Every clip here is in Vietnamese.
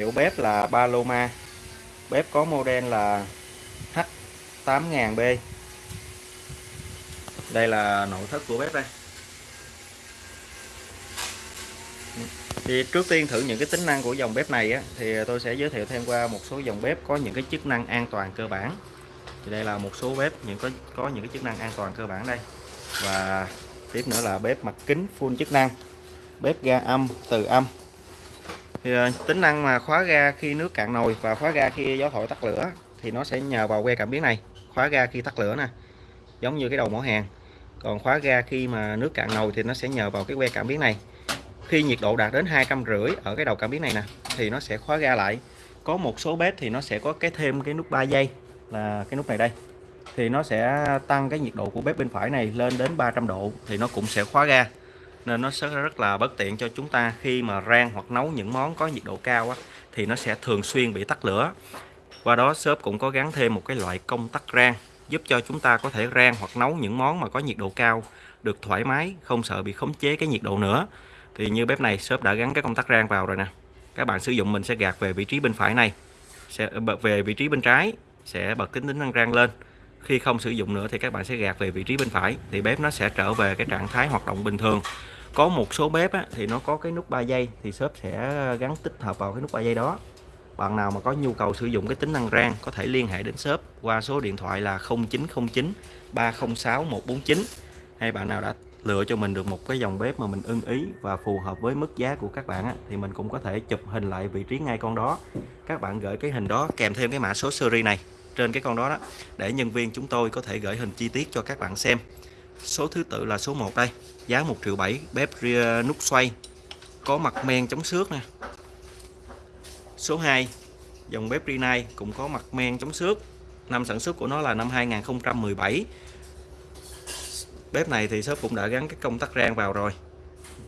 Hiệu bếp là Paloma. Bếp có model là H8000B. Đây là nội thất của bếp đây. Thì trước tiên thử những cái tính năng của dòng bếp này á, thì tôi sẽ giới thiệu thêm qua một số dòng bếp có những cái chức năng an toàn cơ bản. Thì đây là một số bếp những có có những cái chức năng an toàn cơ bản đây. Và tiếp nữa là bếp mặt kính full chức năng. Bếp ga âm, từ âm thì ờ, tính năng mà khóa ga khi nước cạn nồi và khóa ga khi gió thổi tắt lửa thì nó sẽ nhờ vào que cảm biến này. Khóa ga khi tắt lửa nè, giống như cái đầu mỏ hàng. Còn khóa ga khi mà nước cạn nồi thì nó sẽ nhờ vào cái que cảm biến này. Khi nhiệt độ đạt đến hai trăm rưỡi ở cái đầu cảm biến này nè, thì nó sẽ khóa ga lại. Có một số bếp thì nó sẽ có cái thêm cái nút 3 giây là cái nút này đây. Thì nó sẽ tăng cái nhiệt độ của bếp bên phải này lên đến 300 độ thì nó cũng sẽ khóa ga nên nó sẽ rất là bất tiện cho chúng ta khi mà rang hoặc nấu những món có nhiệt độ cao á, thì nó sẽ thường xuyên bị tắt lửa. Qua đó shop cũng có gắn thêm một cái loại công tắc rang giúp cho chúng ta có thể rang hoặc nấu những món mà có nhiệt độ cao được thoải mái không sợ bị khống chế cái nhiệt độ nữa. Thì như bếp này shop đã gắn cái công tắc rang vào rồi nè. Các bạn sử dụng mình sẽ gạt về vị trí bên phải này sẽ bật về vị trí bên trái sẽ bật tính tính năng rang lên khi không sử dụng nữa thì các bạn sẽ gạt về vị trí bên phải thì bếp nó sẽ trở về cái trạng thái hoạt động bình thường. Có một số bếp á, thì nó có cái nút 3 giây thì shop sẽ gắn tích hợp vào cái nút 3 giây đó. Bạn nào mà có nhu cầu sử dụng cái tính năng rang có thể liên hệ đến shop qua số điện thoại là 0909 306 149 hay bạn nào đã lựa cho mình được một cái dòng bếp mà mình ưng ý và phù hợp với mức giá của các bạn á, thì mình cũng có thể chụp hình lại vị trí ngay con đó. Các bạn gửi cái hình đó kèm thêm cái mã số series này trên cái con đó đó, để nhân viên chúng tôi có thể gửi hình chi tiết cho các bạn xem. Số thứ tự là số 1 đây, giá 1 triệu 7 bếp ờ, nút xoay, có mặt men chống xước nè. Số 2 dòng bếp Rinnai cũng có mặt men chống xước, năm sản xuất của nó là năm 2017 bếp này thì shop cũng đã gắn cái công tắc rang vào rồi.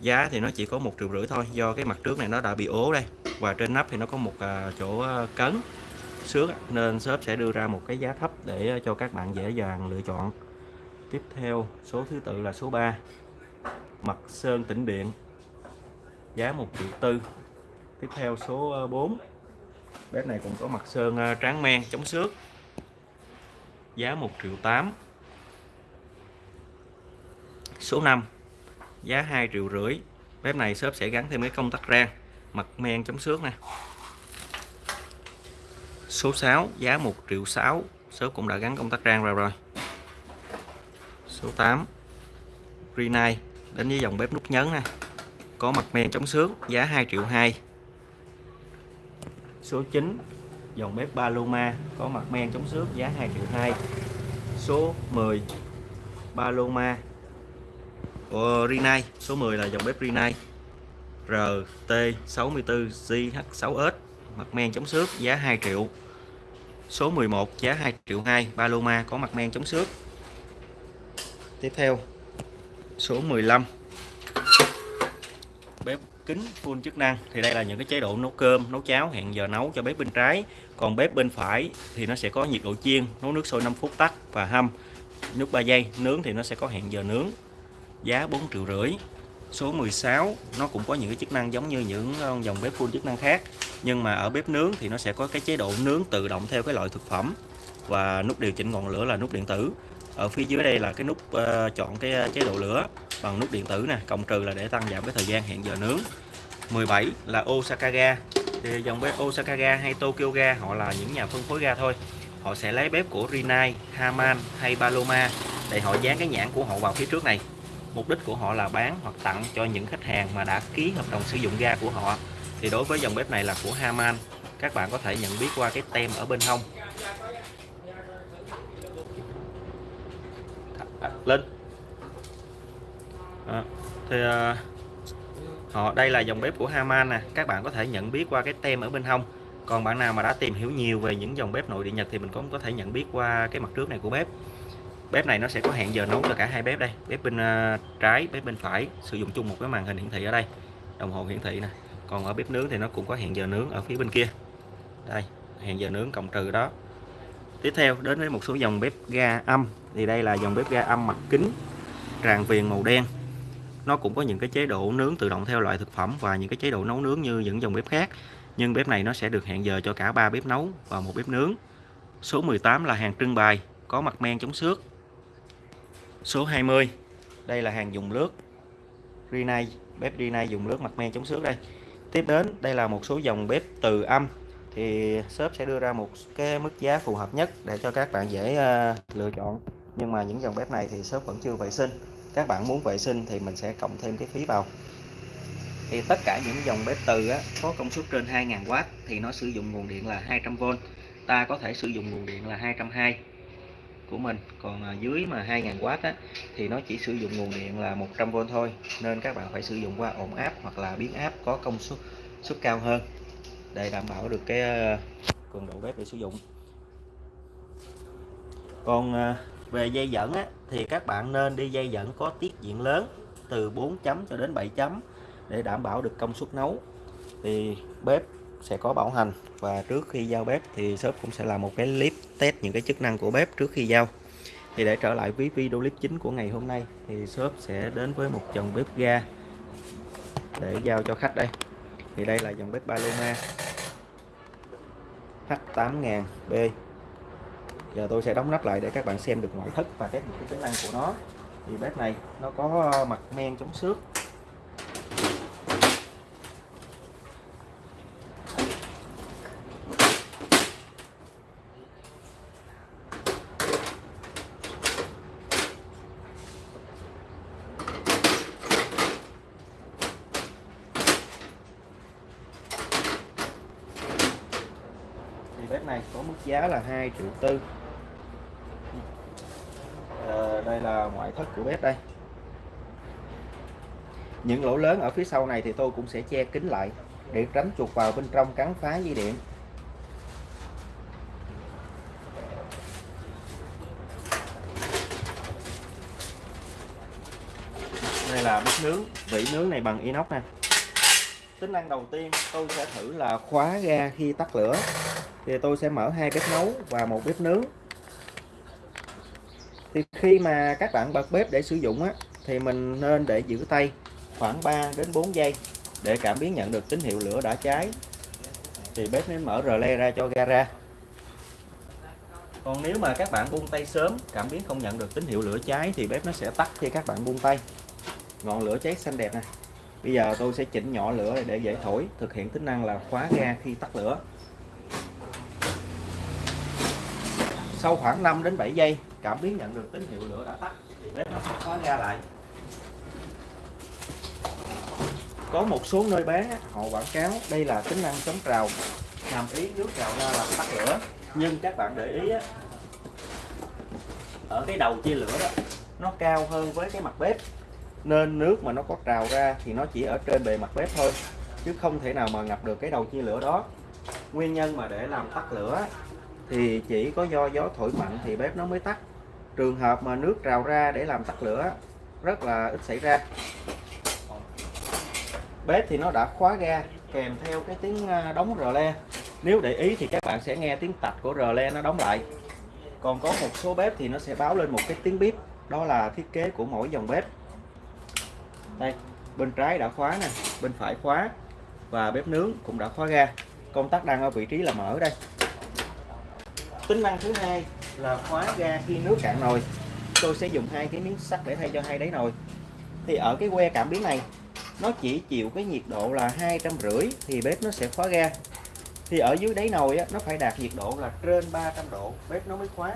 Giá thì nó chỉ có một triệu rưỡi thôi, do cái mặt trước này nó đã bị ố đây, và trên nắp thì nó có một ờ, chỗ ờ, cấn xước nên shop sẽ đưa ra một cái giá thấp để ờ, cho các bạn dễ dàng lựa chọn. Tiếp theo, số thứ tự là số 3 mặt sơn tĩnh điện, giá 1 triệu tư. Tiếp theo số ờ, 4 bếp này cũng có mặt sơn ờ, tráng men, chống xước, giá 1 triệu 8 số 5 giá 2 triệu rưỡi. Bếp này shop sẽ gắn thêm cái công tắc rang, mặt men chống xước nè số 6 giá 1 triệu 6 shop cũng đã gắn công tắc rang ra rồi. Số 8 Rinnai đến với dòng bếp nút nhấn nè. Có mặt men chống xước giá 2 triệu 2 số 9 dòng bếp Paloma. Có mặt men chống xước giá 2 triệu 2 số 10 Paloma. Của Rinnai số 10 là dòng bếp Rinnai RT64GH6S mặt men chống xước giá 2 triệu số 11 giá 2 triệu 2 Paloma có mặt men chống xước. Tiếp theo, số 15 bếp kính full chức năng, thì đây là những cái chế độ nấu cơm, nấu cháo, hẹn giờ nấu cho bếp bên trái. Còn bếp bên phải thì nó sẽ có nhiệt độ chiên, nấu nước sôi 5 phút tắt và hâm. Nước 3 giây, nướng thì nó sẽ có hẹn giờ nướng, giá 4 triệu rưỡi. Số 16 nó cũng có những cái chức năng giống như những ờ, dòng bếp full chức năng khác nhưng mà ở bếp nướng thì nó sẽ có cái chế độ nướng tự động theo cái loại thực phẩm. Và nút điều chỉnh ngọn lửa là nút điện tử. Ở phía dưới đây là cái nút uh, chọn cái ờ, chế độ lửa bằng nút điện tử nè cộng trừ là để tăng giảm cái thời gian hẹn giờ nướng. 17 là Osaka ga. Thì dòng bếp Osaka ga hay Tokyo ga họ là những nhà phân phối ga thôi. Họ sẽ lấy bếp của Rinnai, Haman hay Paloma để họ dán cái nhãn của họ vào phía trước này. Mục đích của họ là bán hoặc tặng cho những khách hàng mà đã ký hợp đồng sử dụng ga của họ thì đối với dòng bếp này là của Haman. Các bạn có thể nhận biết qua cái tem ở bên hông. À, lên. À, thì à, họ đây là dòng bếp của Haman nè. Các bạn có thể nhận biết qua cái tem ở bên hông. Còn bạn nào mà đã tìm hiểu nhiều về những dòng bếp nội địa Nhật thì mình cũng có thể nhận biết qua cái mặt trước này của bếp. Bếp này nó sẽ có hẹn giờ nấu cho cả hai bếp đây. Bếp bên uh, trái bếp bên phải. Sử dụng chung một cái màn hình hiển thị ở đây. Đồng hồ hiển thị nè còn ở bếp nướng thì nó cũng có hẹn giờ nướng ở phía bên kia. Đây, hẹn giờ nướng cộng trừ đó. Tiếp theo, đến với một số dòng bếp ga âm. Thì đây là dòng bếp ga âm mặt kính tràn viền màu đen. Nó cũng có những cái chế độ nướng tự động theo loại thực phẩm và những cái chế độ nấu nướng như những dòng bếp khác. Nhưng bếp này nó sẽ được hẹn giờ cho cả ba bếp nấu và một bếp nướng. Số 18 là hàng trưng bày, có mặt men chống xước. Số 20 đây là hàng dùng lướt rina bếp rina dùng lướt mặt men chống xước đây tiếp đến đây là một số dòng bếp từ âm. Thì shop sẽ đưa ra một cái mức giá phù hợp nhất để cho các bạn dễ uh, lựa chọn. Nhưng mà những dòng bếp này thì shop vẫn chưa vệ sinh. Các bạn muốn vệ sinh thì mình sẽ cộng thêm cái phí vào. Thì tất cả những dòng bếp từ á, có công suất trên 2000W thì nó sử dụng nguồn điện là 200V ta có thể sử dụng nguồn điện là 220 của mình. Còn à, dưới mà 2000W á, thì nó chỉ sử dụng nguồn điện là 100V thôi. Nên các bạn phải sử dụng qua ổn áp hoặc là biến áp có công suất suất cao hơn để đảm bảo được cái à, cường độ bếp để sử dụng. Còn à, về dây dẫn á, thì các bạn nên đi dây dẫn có tiết diện lớn từ 4 chấm cho đến 7 chấm để đảm bảo được công suất nấu. Thì bếp sẽ có bảo hành. Và trước khi giao bếp thì shop cũng sẽ làm một cái clip test những cái chức năng của bếp trước khi giao. Thì để trở lại với video clip chính của ngày hôm nay thì shop sẽ đến với một dòng bếp ga để giao cho khách đây. Thì đây là dòng bếp Paloma H8000B giờ tôi sẽ đóng nắp lại để các bạn xem được ngoại thất và các những cái tính năng của nó. Thì bếp này nó có mặt men chống xước bếp này có mức giá là 2 triệu tư. À, đây là ngoại thất của bếp đây. Những lỗ lớn ở phía sau này thì tôi cũng sẽ che kín lại để tránh chuột vào bên trong cắn phá dây điện. Đây là bếp nướng vỉ nướng này bằng inox nè. Tính năng đầu tiên tôi sẽ thử là khóa ga khi tắt lửa thì tôi sẽ mở hai bếp nấu và một bếp nướng. Thì khi mà các bạn bật bếp để sử dụng á, thì mình nên để giữ tay khoảng 3 đến 4 giây để cảm biến nhận được tín hiệu lửa đã cháy. Thì bếp mới mở rờ le ra cho ga ra. Còn nếu mà các bạn buông tay sớm, cảm biến không nhận được tín hiệu lửa cháy thì bếp nó sẽ tắt khi các bạn buông tay. Ngọn lửa cháy xanh đẹp nè. Bây giờ tôi sẽ chỉnh nhỏ lửa để dễ thổi, thực hiện tính năng là khóa ga khi tắt lửa. Sau khoảng 5 đến 7 giây, cảm biến nhận được tín hiệu lửa đã tắt. Thì bếp nó sẽ khóa ga lại. Có một số nơi bán họ quảng cáo đây là tính năng chống trào, hàm ý nước trào ra làm tắt lửa. Nhưng các bạn để ý ở cái đầu chia lửa đó, nó cao hơn với cái mặt bếp. Nên nước mà nó có trào ra thì nó chỉ ở trên bề mặt bếp thôi, chứ không thể nào mà ngập được cái đầu chia lửa đó. Nguyên nhân mà để làm tắt lửa thì chỉ có do gió thổi mạnh thì bếp nó mới tắt. Trường hợp mà nước trào ra để làm tắt lửa, rất là ít xảy ra. Bếp thì nó đã khóa ga, kèm theo cái tiếng à, đóng rờ le. Nếu để ý thì các bạn sẽ nghe tiếng tạch của rờ le nó đóng lại. Còn có một số bếp thì nó sẽ báo lên một cái tiếng bíp, đó là thiết kế của mỗi dòng bếp. Đây, bên trái đã khóa nè, bên phải khóa, và bếp nướng cũng đã khóa ga. Công tắc đang ở vị trí là mở đây tính năng thứ hai là khóa ga khi nước cạn nồi. Tôi sẽ dùng hai cái miếng sắt để thay cho hai đáy nồi. Thì ở cái que cảm biến này nó chỉ chịu cái nhiệt độ là hai trăm rưỡi thì bếp nó sẽ khóa ga. Thì ở dưới đáy nồi á, nó phải đạt nhiệt độ là trên 300 độ bếp nó mới khóa.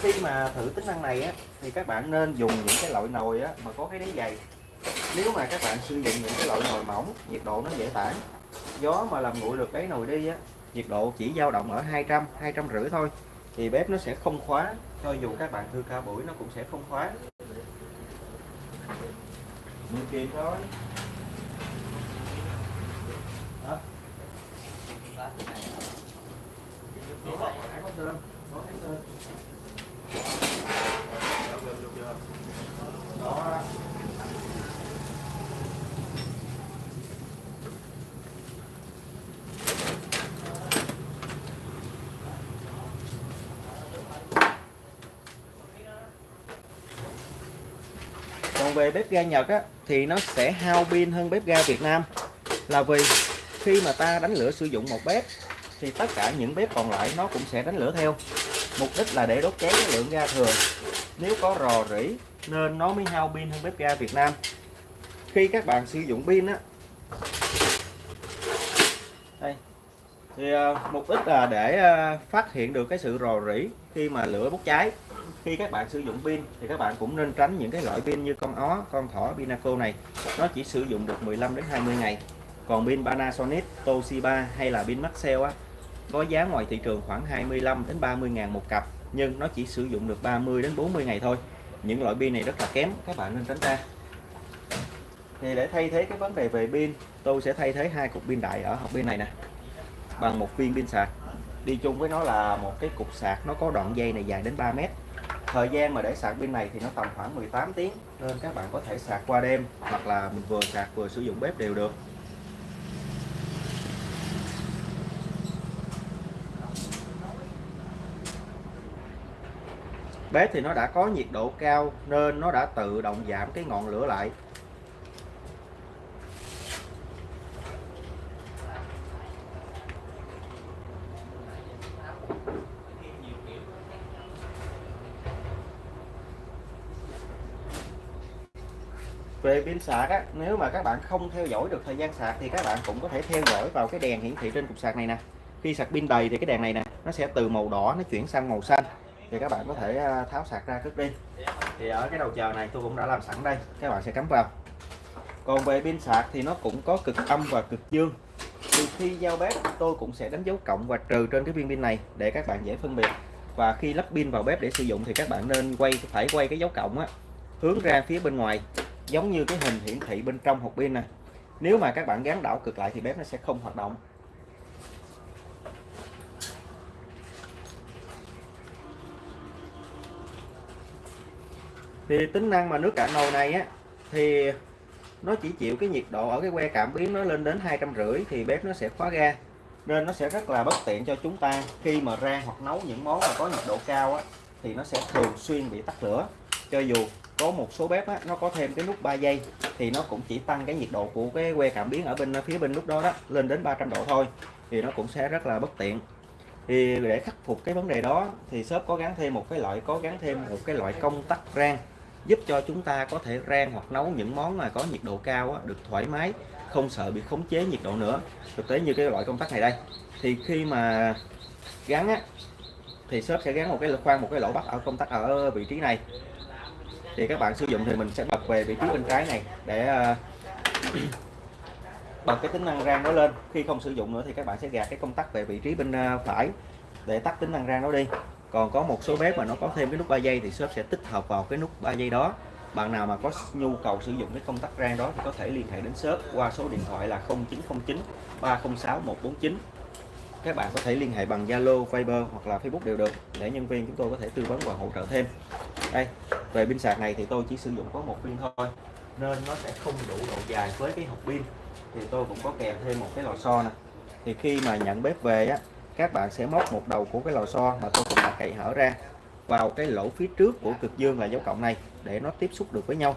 Khi mà thử tính năng này á, thì các bạn nên dùng những cái loại nồi á, mà có cái đáy dày. Nếu mà các bạn sử dụng những cái loại nồi mỏng nhiệt độ nó dễ tản. Gió mà làm nguội được đáy nồi đi á, nhiệt độ chỉ dao động ở 200 200 rưỡi thôi thì bếp nó sẽ không khóa, cho dù các bạn thư ca buổi nó cũng sẽ không khóa mười kia thôi. Đó. Về bếp ga Nhật á, thì nó sẽ hao pin hơn bếp ga Việt Nam. Là vì khi mà ta đánh lửa sử dụng một bếp thì tất cả những bếp còn lại nó cũng sẽ đánh lửa theo. Mục đích là để đốt cháy cái lượng ga thừa. Nếu có rò rỉ nên nó mới hao pin hơn bếp ga Việt Nam. Khi các bạn sử dụng pin á đây. Thì uh, mục đích là để uh, phát hiện được cái sự rò rỉ khi mà lửa bốc cháy khi các bạn sử dụng pin thì các bạn cũng nên tránh những cái loại pin như con ó, con thỏ pinaco này. Nó chỉ sử dụng được 15 đến 20 ngày. Còn pin Panasonic, Toshiba hay là pin Maxell á, có giá ngoài thị trường khoảng 25 đến 30 ngàn một cặp, nhưng nó chỉ sử dụng được 30 đến 40 ngày thôi. Những loại pin này rất là kém, các bạn nên tránh ra. Thì để thay thế cái vấn đề về pin, tôi sẽ thay thế hai cục pin đại ở hộp pin này nè, bằng một viên pin sạc. Đi chung với nó là một cái cục sạc, nó có đoạn dây này dài đến 3 mét thời gian mà để sạc pin này thì nó tầm khoảng 18 tiếng nên các bạn có thể sạc qua đêm hoặc là mình vừa sạc vừa sử dụng bếp đều được. Bếp thì nó đã có nhiệt độ cao nên nó đã tự động giảm cái ngọn lửa lại. Pin sạc á, nếu mà các bạn không theo dõi được thời gian sạc thì các bạn cũng có thể theo dõi vào cái đèn hiển thị trên cục sạc này nè. Khi sạc pin đầy thì cái đèn này nè, nó sẽ từ màu đỏ nó chuyển sang màu xanh. Thì các bạn có thể à, tháo sạc ra cất đi thì ở cái đầu chờ này tôi cũng đã làm sẵn đây, các bạn sẽ cắm vào. Còn về pin sạc thì nó cũng có cực âm và cực dương. Từ khi giao bếp, tôi cũng sẽ đánh dấu cộng và trừ trên cái viên pin này để các bạn dễ phân biệt. Và khi lắp pin vào bếp để sử dụng thì các bạn nên quay, phải quay cái dấu cộng á, hướng ra phía bên ngoài giống như cái hình hiển thị bên trong hộp pin này nếu mà các bạn gắn đảo cực lại thì bếp nó sẽ không hoạt động. Thì tính năng mà nước cạn nồi này á, thì nó chỉ chịu cái nhiệt độ ở cái que cảm biến nó lên đến hai trăm rưỡi thì bếp nó sẽ khóa ga. Nên nó sẽ rất là bất tiện cho chúng ta khi mà rang hoặc nấu những món mà có nhiệt độ cao á, thì nó sẽ thường xuyên bị tắt lửa. Cho dù có một số bếp á, nó có thêm cái nút 3 giây thì nó cũng chỉ tăng cái nhiệt độ của cái que cảm biến ở bên phía bên lúc đó đó lên đến 300 độ thôi thì nó cũng sẽ rất là bất tiện. Thì để khắc phục cái vấn đề đó thì shop có gắn thêm một cái loại có gắn thêm một cái loại công tắc rang giúp cho chúng ta có thể rang hoặc nấu những món mà có nhiệt độ cao á, được thoải mái không sợ bị khống chế nhiệt độ nữa. Thực tế như cái loại công tắc này đây thì khi mà gắn á, thì shop sẽ gắn một cái khoan một cái lỗ bắt ở công tắc ở vị trí này thì các bạn sử dụng thì mình sẽ bật về vị trí bên trái này để uh, bật cái tính năng rang nó lên. Khi không sử dụng nữa thì các bạn sẽ gạt cái công tắc về vị trí bên uh, phải để tắt tính năng rang nó đi. Còn có một số bếp mà nó có thêm cái nút 3 giây thì shop sẽ tích hợp vào cái nút 3 giây đó. Bạn nào mà có nhu cầu sử dụng cái công tắc rang đó thì có thể liên hệ đến shop qua số điện thoại là 0909 306 149 các bạn có thể liên hệ bằng Zalo, Viber hoặc là Facebook đều được để nhân viên chúng tôi có thể tư vấn và hỗ trợ thêm. Đây về pin sạc này thì tôi chỉ sử dụng có một pin thôi, nên nó sẽ không đủ độ dài với cái hộp pin. Thì tôi cũng có kèm thêm một cái lò xo nè. Thì khi mà nhận bếp về á, các bạn sẽ móc một đầu của cái lò xo mà tôi cũng đã cậy hở ra vào cái lỗ phía trước của cực dương là dấu cộng này để nó tiếp xúc được với nhau.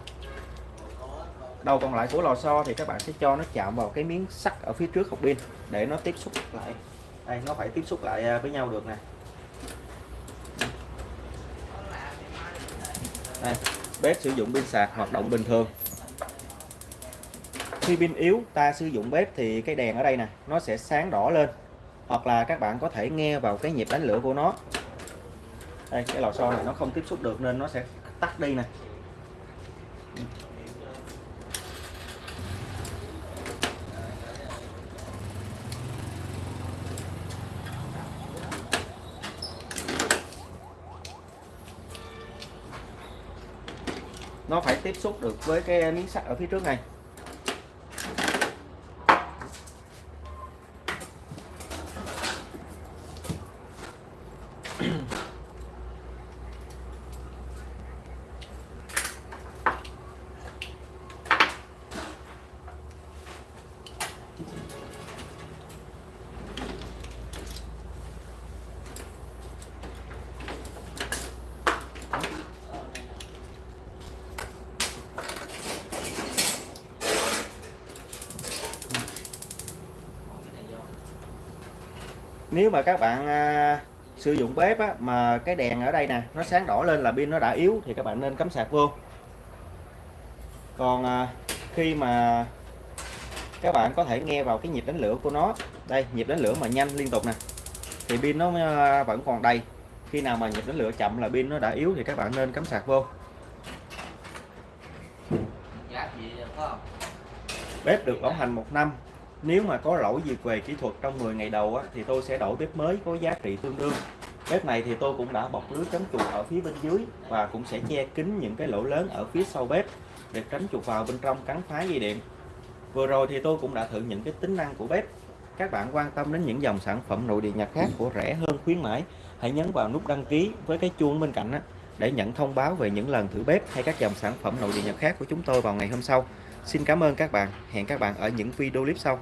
Đầu còn lại của lò xo thì các bạn sẽ cho nó chạm vào cái miếng sắt ở phía trước hộp pin để nó tiếp xúc lại. Đây, nó phải tiếp xúc lại à, với nhau được nè. Đây, bếp sử dụng pin sạc hoạt động bình thường. Khi pin yếu ta sử dụng bếp thì cái đèn ở đây nè nó sẽ sáng đỏ lên. Hoặc là các bạn có thể nghe vào cái nhịp đánh lửa của nó. Đây cái lò xo này nó không tiếp xúc được nên nó sẽ tắt đi nè. Tiếp xúc được với cái miếng sắt ở phía trước này. Nếu mà các bạn à, sử dụng bếp á, mà cái đèn ở đây nè nó sáng đỏ lên là pin nó đã yếu thì các bạn nên cắm sạc vô. Còn à, khi mà các bạn có thể nghe vào cái nhịp đánh lửa của nó đây nhịp đánh lửa mà nhanh liên tục nè thì pin nó à, vẫn còn đầy. Khi nào mà nhịp đánh lửa chậm là pin nó đã yếu thì các bạn nên cắm sạc vô. Bếp được bảo hành một năm nếu mà có lỗi gì về kỹ thuật trong 10 ngày đầu á, thì tôi sẽ đổi bếp mới có giá trị tương đương. Bếp này thì tôi cũng đã bọc lưới chống chuột ở phía bên dưới và cũng sẽ che kín những cái lỗ lớn ở phía sau bếp để tránh chuột vào bên trong cắn phá dây điện. Vừa rồi thì tôi cũng đã thử những cái tính năng của bếp. Các bạn quan tâm đến những dòng sản phẩm nội địa nhật khác của rẻ hơn khuyến mãi hãy nhấn vào nút đăng ký với cái chuông bên cạnh á, để nhận thông báo về những lần thử bếp hay các dòng sản phẩm nội địa nhật khác của chúng tôi vào ngày hôm sau. Xin cảm ơn các bạn. Hẹn các bạn ở những video clip sau.